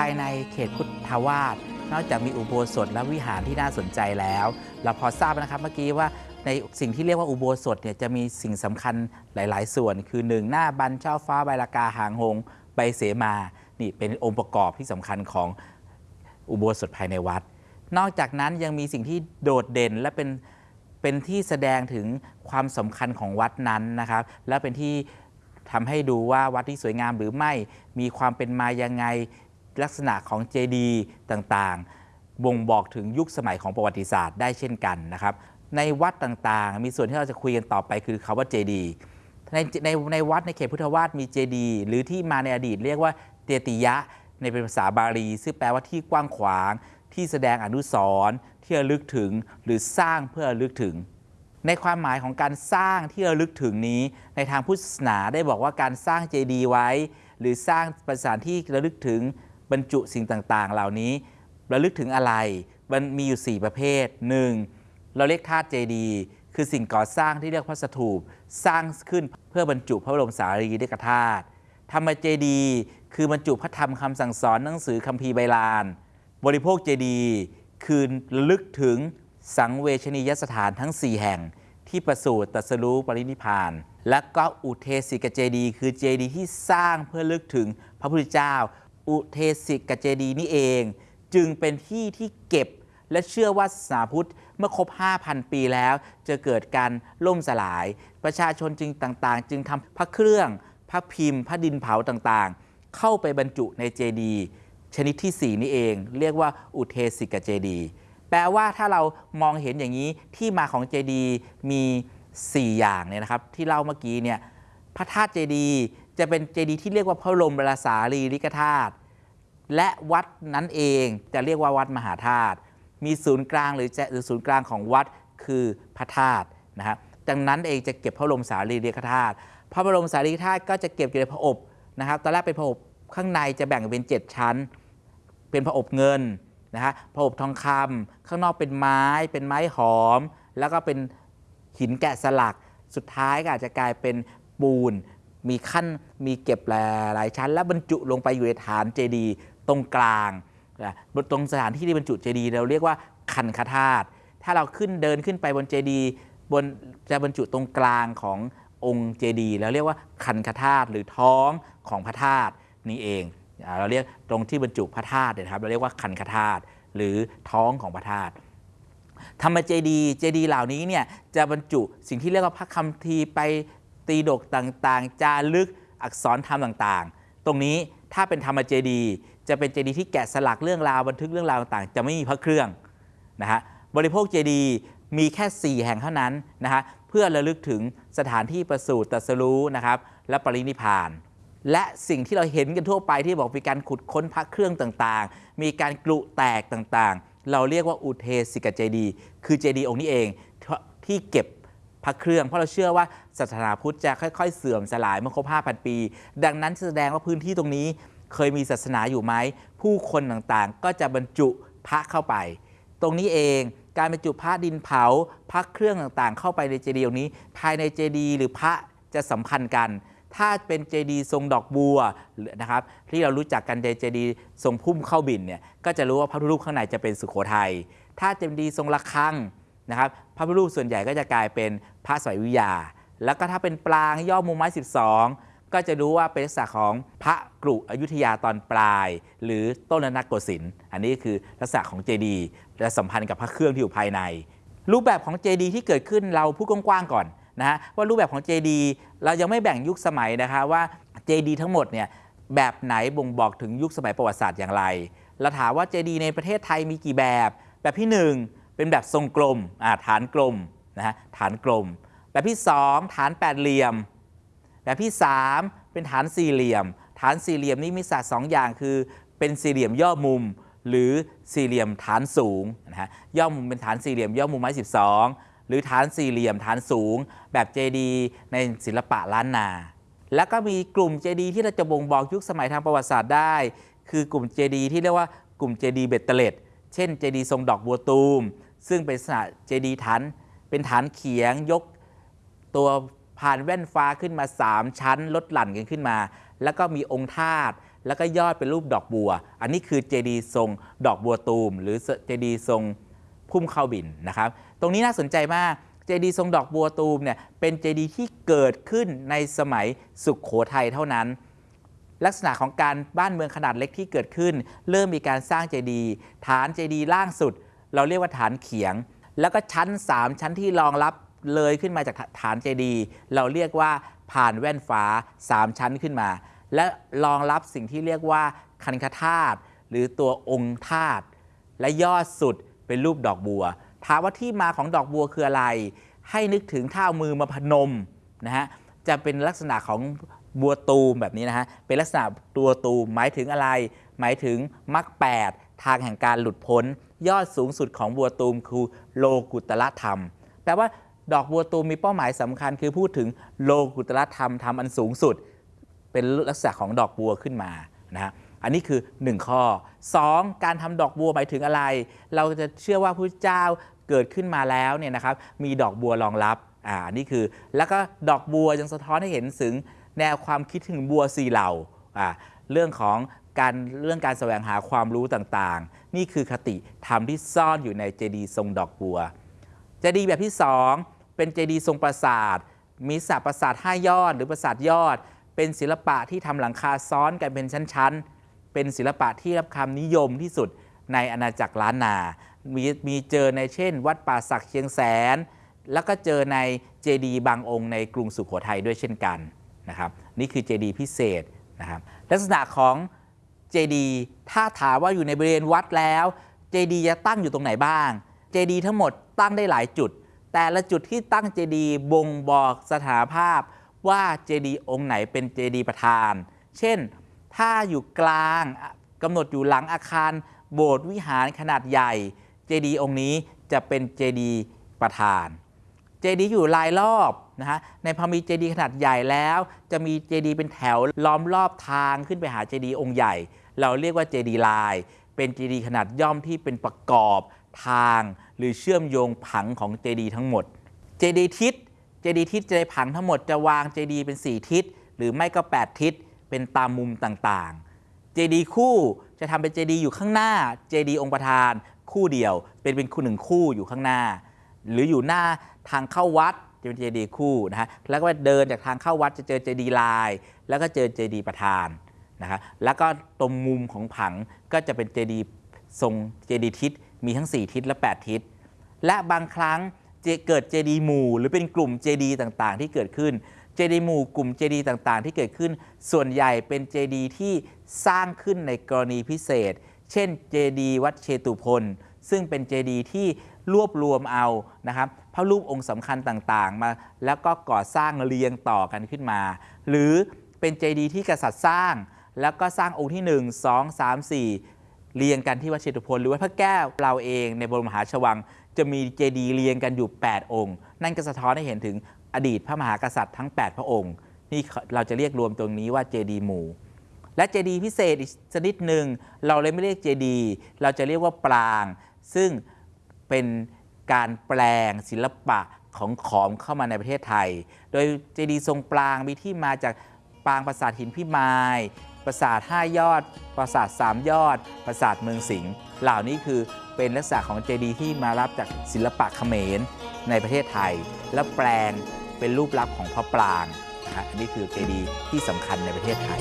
ายในเขตพุทธวาสนอกจากมีอุโบสถและวิหารที่น่าสนใจแล้ว เราพอทราบนะครับเมื่อกี้ว่าในสิ่งที่เรียกว่าอุโบสถเนี่ยจะมีสิ่งสำคัญหลาย ๆ ส่วน คือหนึ่งหน้าบันเจ้าฟ้าใบลากาหางหงใบเสมา นี่เป็นองค์ประกอบที่สำคัญของอุโบสถภายในวัด นอกจากนั้นยังมีสิ่งที่โดดเด่นและเป็นเป็นที่แสดงถึงความสำคัญของวัดนั้นนะครับ และเป็นที่ทำให้ดูว่าวัดที่สวยงามหรือไม่มีความเป็นมายังไง ลักษณะของเจดีย์ต่างๆ บ่งบอกถึงยุคสมัยของประวัติศาสตร์ได้เช่นกันนะครับ ในวัดต่างๆ มีส่วนที่เราจะคุยกันต่อไปคือคาว่าเจดีย์ในในในวัดในเขตพุทธวาสมีเจดีย์หรือที่มาในอดีตเรียกว่าเตติยะ ในเป็นภาษาบาลี ซึ่งแปลว่าที่กว้างขวาง ที่แสดงอนุสรณ์ที่ระลึกถึงหรือสร้างเพื่อระลึกถึง ในความหมายของการสร้างที่ระลึกถึงนี้ ในทางพุทธศาสนาได้บอกว่าการสร้างเจดีย์ไว้ หรือสร้างประสานที่ระลึกถึง บรรจุสิ่งต่างๆ เหล่านี้ระลึกถึงอะไร มันมีอยู่ 4 ประเภท 1. เราเรียกธาตุเจดีย์คือสิ่งก่อสร้างที่เรียกพระสถูปสร้างขึ้นเพื่อบรรจุพระบรมสารีริกธาตุธรรมเจดีย์คือบรรจุพระธรรมคำสั่งสอนหนังสือคัมภีร์ใบลาน บริโภคเจดีย์คือระลึกถึงสังเวชนียสถานทั้ง 4 แห่งที่ประสูติตรัสรู้ปรินิพพาน และก็อุเทสิกเจดีย์คือเจดีย์ที่สร้างเพื่อระลึกถึงพระพุทธเจ้า อุเทสิกเจดีย์นี่เอง จึงเป็นที่ที่เก็บและเชื่อว่าศาสนาพุทธเมื่อครบ 5,000 ปีแล้ว จะเกิดการล่มสลาย ประชาชนจึงต่างๆ จึงทำพระเครื่อง พระพิมพ์พระดินเผาต่างๆ เข้าไปบรรจุในเจดีย์ชนิดที่ 4 นี่เอง เรียกว่าอุเทสิกเจดีแปลว่าถ้าเรามองเห็นอย่างนี้ที่มาของเจดีมี 4 อย่างเนี่ยนะครับ ที่เล่าเมื่อกี้เนี่ยพระธาตุเจดีย์ จะเป็นเจดีย์ที่เรียกว่าพระบรมราสารีริกธาตุและวัดนั้นเองจะเรียกว่าวัดมหาธาตุมีศูนย์กลางหรือจะหรือศูนย์กลางของวัดคือพระธาตุนะครับดังนั้นเองจะเก็บพระบรมสารีริกธาตุพระบรมสารีริกธาตุก็จะเก็บอยู่ในพระอบนะครับตอนแรกเป็นพระอบข้างในจะแบ่งเป็น 7 ชั้น เป็นพระอบเงินนะฮะพระอบทองคำข้างนอกเป็นไม้ เป็นไม้หอม แล้วก็เป็นหินแกะสลัก สุดท้ายก็อาจจะกลายเป็นปูน มีขั้นมีเก็บหลายชั้น แล้วบรรจุลงไปอยู่ในฐานเจดีย์ตรงกลางนะตรงสถานที่ที่บรรจุเจดีย์เราเรียกว่าคันคธาตุถ้าเราขึ้นเดินขึ้นไปบนเจดีย์บนจะบรรจุตรงกลางขององค์เจดีย์แล้วเรียกว่าคันคธาตุหรือท้องของพระธาตุนี่เอง เราเรียกตรงที่บรรจุพระธาตุเนี่ยนะครับเราเรียกว่าคันคธาตุหรือท้องของพระธาตุธรรมเจดีเจดีเหล่านี้เนี่ยจะบรรจุสิ่งที่เรียกว่าพระคัมภีไป ตีดกต่างๆ จารึกอักษรธรรมต่างๆ ตรงนี้ถ้าเป็นธรรมเจดี จะเป็นเจดีที่แกะสลักเรื่องราวบันทึกเรื่องราวต่างๆ จะไม่มีพระเครื่องนะฮะบริโภคเจดีมีแค่ 4 แห่งเท่านั้นนะฮะเพื่อระลึกถึงสถานที่ประสูติตรัสรู้นะครับและปรินิพาน และสิ่งที่เราเห็นกันทั่วไปที่บอกมีการขุดค้นพระเครื่องต่างๆ มีการกลุแตกต่างๆ เราเรียกว่าอุเทสิกเจดี คือเจดีองค์นี้เองที่เก็บ พระเครื่อง เพราะเราเชื่อว่าศาสนาพุทธจะค่อยๆ เสื่อมสลายเมื่อครบ5,000 ปี ดังนั้นแสดงว่าพื้นที่ตรงนี้เคยมีศาสนาอยู่ไหม ผู้คนต่างๆ ก็จะบรรจุพระเข้าไป ตรงนี้เองการบรรจุพระดินเผาพระเครื่องต่างๆ เข้าไปในเจดีย์องนี้ ภายในเจดีย์หรือพระจะสัมพันธ์กัน ถ้าเป็นเจดีย์ทรงดอกบัวนะครับที่เรารู้จักกันในเจดีย์ทรงพุ่มเข้าบินเนี่ยก็จะรู้ว่าพระพุทธรูปข้างในจะเป็นสุโขทัยถ้าเจดีย์ทรงระฆัง นะครับพระพุทธรูปส่วนใหญ่ก็จะกลายเป็นพระสวยวิยา แล้วก็ถ้าเป็นปรางย่อมุมไม้ 12 ก็จะรู้ว่าเป็นลักษณะของพระกรุอยุธยาตอนปลาย หรือต้นนักโกสินทร์อันนี้คือลักษณะของเจดีย์และสัมพันธ์กับพระเครื่องที่อยู่ภายใน รูปแบบของเจดีย์ที่เกิดขึ้นเราพูดกว้างๆก่อนนะฮะว่ารูปแบบของเจดีย์เรายังไม่แบ่งยุคสมัยนะคะว่าเจดีย์ทั้งหมดเนี่ยแบบไหนบ่งบอกถึงยุคสมัยประวัติศาสตร์อย่างไร เราถามว่าเจดีย์ในประเทศไทยมีกี่แบบ แบบที่ 1 เป็นแบบทรงกลมฐานกลมนะฮะฐานกลม แบบที่ 2 ฐานแปดเหลี่ยม แบบที่ 3 เป็นฐานสี่เหลี่ยม ฐานสี่เหลี่ยมนี้มีศาสตร์สองอย่างคือ เป็นสี่เหลี่ยมย่อมุม หรือสี่เหลี่ยมฐานสูงนะฮะย่อมุมเป็นฐานสี่เหลี่ยมย่อมุมไม้12 หรือฐานสี่เหลี่ยมฐานสูง แบบเจดีย์ในศิลปะล้านนาแล้วก็มีกลุ่มเจดีย์ที่เราจะบ่งบอกยุคสมัยทางประวัติศาสตร์ได้ คือกลุ่มเจดีย์ที่เรียกว่ากลุ่มเจดีย์เบ็ดเตล็ดเช่นเจดีย์ทรงดอกบัวตูม ซึ่งเป็นลักษณะเจดีย์ฐานเป็นฐานเขียงยกตัวพานแว่นฟ้าขึ้นมา 3 ชั้นลดหลั่นกันขึ้นมา แล้วก็มีองค์ธาตุแล้วก็ยอดเป็นรูปดอกบัว อันนี้คือเจดีย์ทรงดอกบัวตูม หรือเจดีย์ทรงพุ่มข้าวบิณฑ์นะครับ ตรงนี้น่าสนใจมากเจดีย์ทรงดอกบัวตูมเนี่ยเป็นเจดีย์ที่เกิดขึ้นในสมัยสุโขทัยเท่านั้น ลักษณะของการบ้านเมืองขนาดเล็กที่เกิดขึ้น เริ่มมีการสร้างเจดีย์ฐานเจดีย์ล่างสุด เราเรียกว่าฐานเขียง แล้วก็ชั้น 3 ชั้นที่รองรับเลยขึ้นมาจากฐานเจดีย์เราเรียกว่าผ่านแว่นฟ้า 3 ชั้นขึ้นมา และรองรับสิ่งที่เรียกว่าคันคธาตุหรือตัวองค์ธาตุและยอดสุดเป็นรูปดอกบัว ถามว่าที่มาของดอกบัวคืออะไร ให้นึกถึงท่าเอามือมาพนมนะฮะจะเป็นลักษณะของบัวตูมแบบนี้นะฮะเป็นลักษณะตัวตูมหมายถึงอะไร หมายถึงมรรคแปดทางแห่งการหลุดพ้น ยอดสูงสุดของบัวตูมคือโลกุตละธรรม แปลว่าดอกบัวตูมมีเป้าหมายสำคัญ คือพูดถึงโลกุตละธรรมธรรมอันสูงสุด เป็นลักษณะของดอกบัวขึ้นมานะฮะอันนี้คือ 1 ข้อ 2. การทำดอกบัวหมายถึงอะไร เราจะเชื่อว่าพระเจ้าเกิดขึ้นมาแล้วเนี่ยนะครับมีดอกบัวรองรับอ่านี่คือ แล้วก็ดอกบัวยังสะท้อนให้เห็นถึงแนวความคิดถึงบัวสีเหล่าอ่าเรื่องของ การเรื่องการแสวงหาความรู้ต่างๆ นี่คือคติธรรมที่ซ่อนอยู่ในเจดีย์ทรงดอกบัว เจดีย์แบบที่ 2 เป็นเจดีย์ทรงปราสาท มีสาปราสาทห้ายอด หรือปราสาทยอด เป็นศิลปะที่ทำหลังคาซ้อนกันเป็นชั้นๆ เป็นศิลปะที่รับคำนิยมที่สุดในอาณาจักรล้านนา มีมีเจอในเช่น วัดป่าศักดิ์เชียงแสน แล้วก็เจอในเจดีย์บางองค์ในกรุงสุขโขทัยด้วยเช่นกันนะครับ นี่คือเจดีย์พิเศษนะครับ ลักษณะของ เจดีถ้าถามว่าอยู่ในบริเวณวัดแล้วเจดีจะตั้งอยู่ตรงไหนบ้างเจดีทั้งหมดตั้งได้หลายจุด แต่ละจุดที่ตั้งเจดีบ่งบอกสถานภาพว่าเจดีองค์ไหนเป็นเจดีประธาน เช่น ถ้าอยู่กลางกำหนดอยู่หลังอาคารโบสถ์วิหารขนาดใหญ่ เจดีองค์นี้จะเป็นเจดีประธาน เจดีอยู่รายรอบนะฮะ ในพอมีเจดีขนาดใหญ่แล้ว จะมีเจดีเป็นแถวล้อมรอบทางขึ้นไปหาเจดีองค์ใหญ่ เราเรียกว่าเจดีย์ลายเป็นเจดีขนาดย่อมที่เป็นประกอบทางหรือเชื่อมโยงผังของเจดีทั้งหมด เจดีทิศ เจดีทิศจะในผังทั้งหมดจะวางเจดีเป็น 4 ทิศ หรือไม่ก็ 8 ทิศ เป็นตามมุมต่างๆ เจดีคู่จะทำเป็นเจดีอยู่ข้างหน้า เจดีองค์ประธานคู่เดียว เป็นเป็นคู่หนึ่งคู่อยู่ข้างหน้า หรืออยู่หน้าทางเข้าวัดจะเป็นเจดีคู่นะฮะ แล้วก็เดินจากทางเข้าวัดจะเจอเจดีย์ลาย แล้วก็เจอเจดีประธาน นะฮะแล้วก็ตรงมุมของผังก็จะเป็นเจดีย์ทรงเจดีย์ทิศมีทั้ง 4 ทิศและ 8 ทิศ และบางครั้งเกิดเจดีย์หมู่ หรือเป็นกลุ่มเจดีย์ต่างๆ ที่เกิดขึ้นเจดีย์หมู่กลุ่มเจดีย์ต่างๆ ที่เกิดขึ้น ส่วนใหญ่เป็นเจดีย์ที่สร้างขึ้นในกรณีพิเศษ เช่นเจดีย์วัดเชตุพนซึ่งเป็นเจดีย์ที่รวบรวมเอานะครับพระรูปองค์สำคัญต่างๆ มา แล้วก็ก่อสร้างเรียงต่อกันขึ้นมา หรือเป็นเจดีย์ที่กษัตริย์สร้าง แล้วก็สร้างองค์ที่ 1 2 3 4 เรียงกันที่วัดเชตุพนหรือวัดพระแก้วเราเองในบรมมหาชวัง จะมีเจดีย์เรียงกันอยู่ 8 องค์ นั่นก็สะท้อนให้เห็นถึงอดีตพระมหากษัตริย์ทั้ง 8 พระองค์นี่เราจะเรียกรวมตรงนี้ว่าเจดีย์หมู่และเจดีย์พิเศษอีกชนิดหนึ่งเราเลยไม่เรียกเจดีย์เราจะเรียกว่าปราง ซึ่งเป็นการแปลงศิลปะของขอมเข้ามาในประเทศไทย โดยเจดีย์ทรงปรางมีที่มาจากปรางปราสาทหินพิมาย ปราสาทห้ายอด ปราสาทสามยอด ปราสาทเมืองสิงห์เหล่านี้คือเป็นลักษณะของเจดีย์ที่มารับจากศิลปะเขมรในประเทศไทย และแปลงเป็นรูปลักษณ์ของพระปรางนะฮะอันนี้คือเจดีย์ที่สำคัญในประเทศไทย